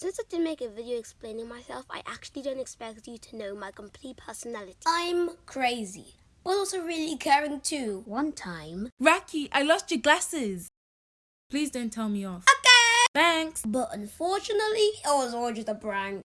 Since I did make a video explaining myself, I actually don't expect you to know my complete personality. I'm crazy, but also really caring too. One time... Raki, I lost your glasses. Please don't tell me off. Okay! Thanks. But unfortunately, it was all just a prank.